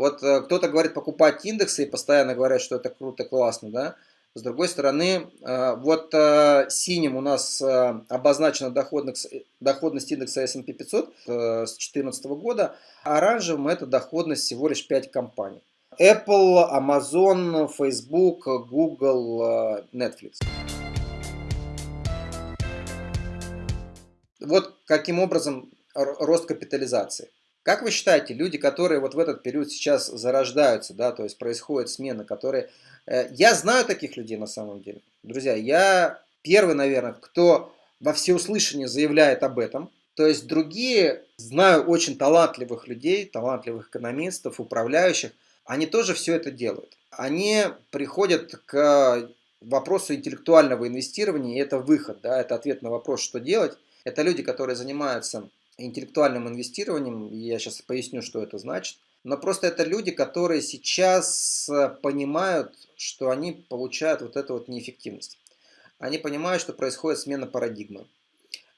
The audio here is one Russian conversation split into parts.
Вот э, кто-то говорит покупать индексы и постоянно говорят, что это круто, классно, да? С другой стороны, э, вот э, синим у нас обозначена доходность, индекса S&P 500 с 2014 года, а оранжевым это доходность всего лишь 5 компаний. Apple, Amazon, Facebook, Google, Netflix. Вот каким образом рост капитализации. Как вы считаете, люди, которые вот в этот период сейчас зарождаются, да, то есть происходит смена, которые... Э, я знаю таких людей на самом деле. Друзья, я первый, наверное, кто во всеуслышание заявляет об этом. То есть другие, знаю очень талантливых людей, талантливых экономистов, управляющих, они тоже все это делают. Они приходят к вопросу интеллектуального инвестирования, и это выход, да, это ответ на вопрос, что делать. Это люди, которые занимаются интеллектуальным инвестированием, я сейчас поясню, что это значит. Но просто это люди, которые сейчас э, понимают, что они получают вот эту вот неэффективность. Они понимают, что происходит смена парадигмы.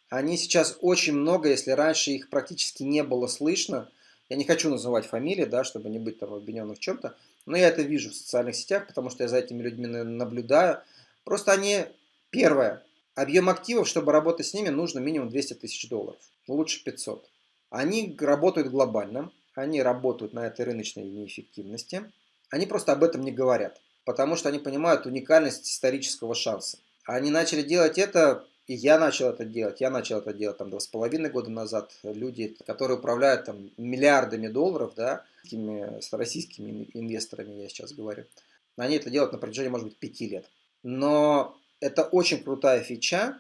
Они сейчас очень много, если раньше их практически не было слышно, я не хочу называть фамилии, да, чтобы не быть там обвиненным в чем-то, но я это вижу в социальных сетях, потому что я за этими людьми наблюдаю. Просто они, первое, Объем активов, чтобы работать с ними, нужно минимум 200 тысяч долларов, лучше 500. Они работают глобально, они работают на этой рыночной неэффективности, они просто об этом не говорят, потому что они понимают уникальность исторического шанса. Они начали делать это, и я начал это делать, я начал это делать там два с половиной года назад. Люди, которые управляют там миллиардами долларов, да, с российскими инвесторами я сейчас говорю, они это делают на протяжении, может быть, пяти лет. Но это очень крутая фича.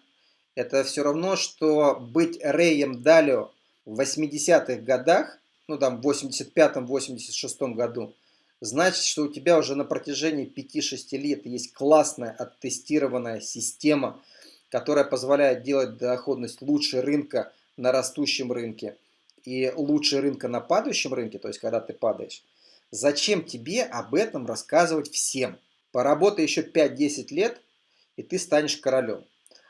Это все равно, что быть Рэем Далио в 80-х годах, ну там в 85-86 году, значит, что у тебя уже на протяжении 5-6 лет есть классная оттестированная система, которая позволяет делать доходность лучше рынка на растущем рынке и лучше рынка на падающем рынке, то есть когда ты падаешь. Зачем тебе об этом рассказывать всем? Поработай еще 5-10 лет – и ты станешь королем.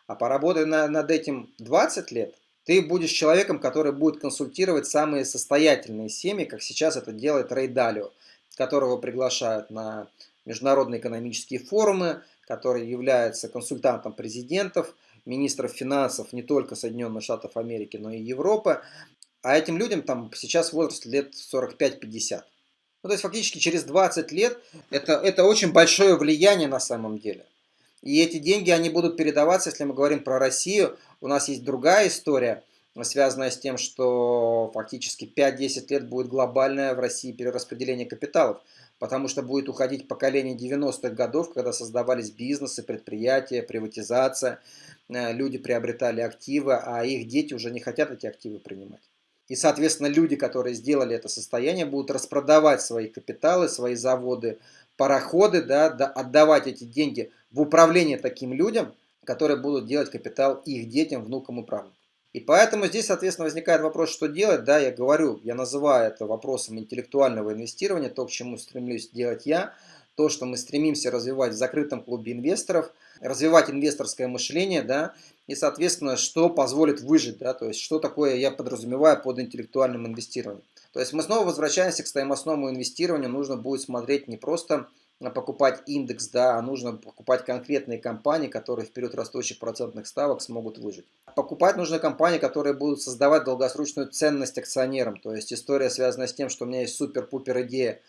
А поработай на, над этим 20 лет, ты будешь человеком, который будет консультировать самые состоятельные семьи, как сейчас это делает Рэй Далио, которого приглашают на международные экономические форумы, который является консультантом президентов, министров финансов не только Соединенных Штатов Америки, но и Европы. А этим людям там сейчас возраст лет 45-50. Ну, то есть фактически через 20 лет это, это очень большое влияние на самом деле. И эти деньги, они будут передаваться, если мы говорим про Россию. У нас есть другая история, связанная с тем, что фактически 5-10 лет будет глобальное в России перераспределение капиталов. Потому что будет уходить поколение 90-х годов, когда создавались бизнесы, предприятия, приватизация. Э, люди приобретали активы, а их дети уже не хотят эти активы принимать. И, соответственно, люди, которые сделали это состояние, будут распродавать свои капиталы, свои заводы, пароходы, да, да, отдавать эти деньги в управление таким людям, которые будут делать капитал их детям, внукам и правнукам. И поэтому здесь, соответственно, возникает вопрос, что делать. Да, я говорю, я называю это вопросом интеллектуального инвестирования, то, к чему стремлюсь делать я, то, что мы стремимся развивать в закрытом клубе инвесторов, развивать инвесторское мышление, да, и, соответственно, что позволит выжить, да, то есть, что такое я подразумеваю под интеллектуальным инвестированием. То есть, мы снова возвращаемся к стоимостному инвестированию, нужно будет смотреть не просто покупать индекс, да, а нужно покупать конкретные компании, которые в период растущих процентных ставок смогут выжить. Покупать нужно компании, которые будут создавать долгосрочную ценность акционерам. То есть история связана с тем, что у меня есть супер-пупер идея,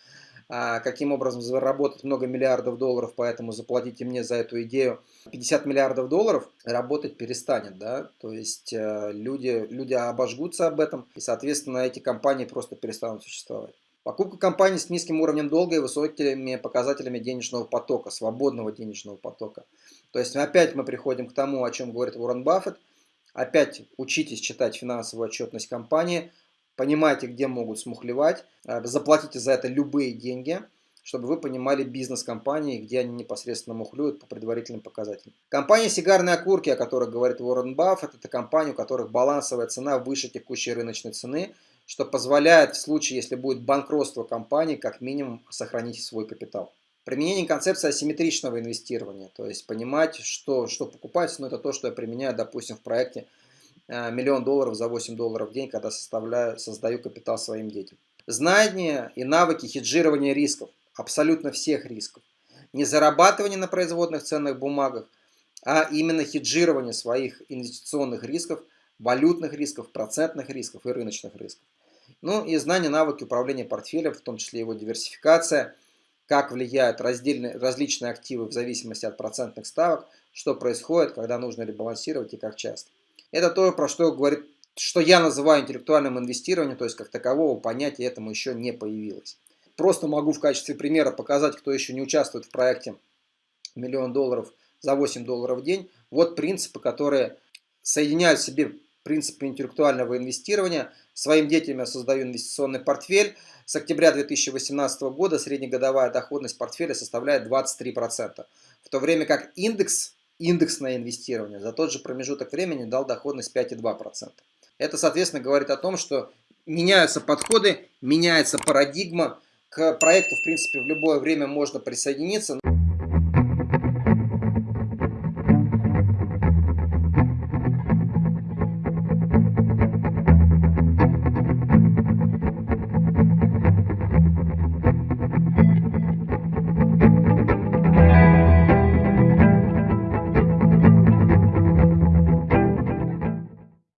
каким образом заработать много миллиардов долларов, поэтому заплатите мне за эту идею 50 миллиардов долларов, работать перестанет, да, то есть э, люди, люди обожгутся об этом, и, соответственно, эти компании просто перестанут существовать. Покупка компаний с низким уровнем долга и высокими показателями денежного потока, свободного денежного потока. То есть опять мы приходим к тому, о чем говорит Уоррен Баффет. Опять учитесь читать финансовую отчетность компании, понимайте, где могут смухлевать, э, заплатите за это любые деньги, чтобы вы понимали бизнес компании, где они непосредственно мухлюют по предварительным показателям. Компания «Сигарные окурки», о которой говорит Уоррен Баффет, это компания, у которых балансовая цена выше текущей рыночной цены – что позволяет в случае, если будет банкротство компании, как минимум сохранить свой капитал. Применение концепции асимметричного инвестирования, то есть понимать, что, что покупать, но это то, что я применяю, допустим, в проекте миллион долларов за 8 долларов в день, когда составляю, создаю капитал своим детям. знания и навыки хеджирования рисков, абсолютно всех рисков. Не зарабатывание на производных ценных бумагах, а именно хеджирование своих инвестиционных рисков, валютных рисков, процентных рисков и рыночных рисков. Ну и знания, навыки управления портфелем, в том числе его диверсификация, как влияют раздельные, различные активы в зависимости от процентных ставок, что происходит, когда нужно ребалансировать и как часто. Это то, про что говорит что я называю интеллектуальным инвестированием, то есть как такового понятия этому еще не появилось. Просто могу в качестве примера показать, кто еще не участвует в проекте «Миллион долларов за 8 долларов в день». Вот принципы, которые соединяют в себе принципы интеллектуального инвестирования. Своим детям я создаю инвестиционный портфель. С октября 2018 года среднегодовая доходность портфеля составляет 23%, в то время как индекс, индексное инвестирование за тот же промежуток времени дал доходность 5,2%. Это, соответственно, говорит о том, что меняются подходы, меняется парадигма. К проекту, в принципе, в любое время можно присоединиться.